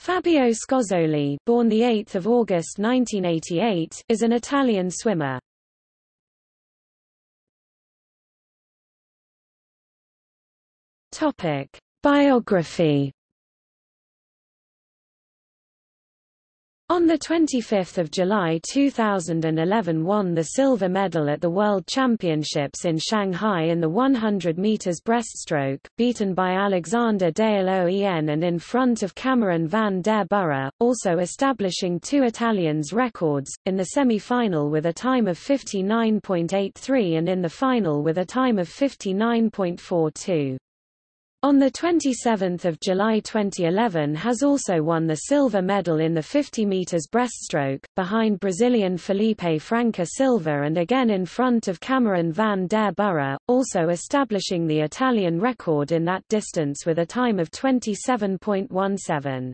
Fabio Scozzoli, born 8 August 1988, is an Italian swimmer. Topic: Biography On 25 July 2011 won the silver medal at the World Championships in Shanghai in the 100 metres breaststroke, beaten by Alexander Dale Oen and in front of Cameron van der Burgh, also establishing two Italians' records, in the semi-final with a time of 59.83 and in the final with a time of 59.42. On 27 July 2011 has also won the silver medal in the 50 metres breaststroke, behind Brazilian Felipe Franca Silva and again in front of Cameron van der Burgh, also establishing the Italian record in that distance with a time of 27.17.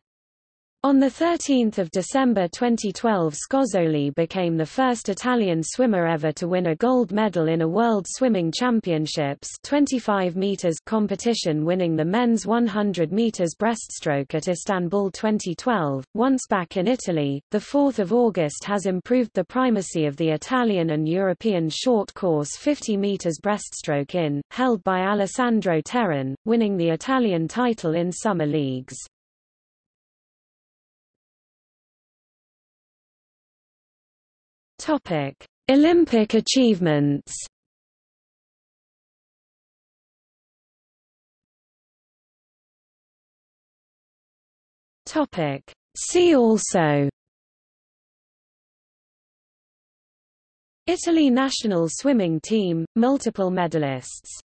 On 13 December 2012 Scozzoli became the first Italian swimmer ever to win a gold medal in a World Swimming Championships 25 meters competition winning the men's 100 meters breaststroke at Istanbul 2012. Once back in Italy, 4 August has improved the primacy of the Italian and European short course 50 meters breaststroke in, held by Alessandro Terrin, winning the Italian title in summer leagues. Topic: Olympic achievements. Topic: See also. Italy national swimming team, multiple medalists